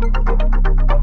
Música